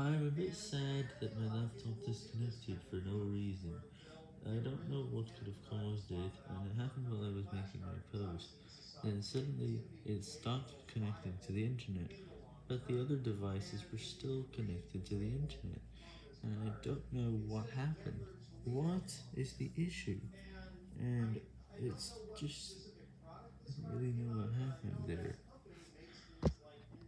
I'm a bit sad that my laptop disconnected for no reason. I don't know what could have caused it, and it happened while I was making my post. Then suddenly, it stopped connecting to the internet, but the other devices were still connected to the internet, and I don't know what happened. What is the issue? And it's just... I really know.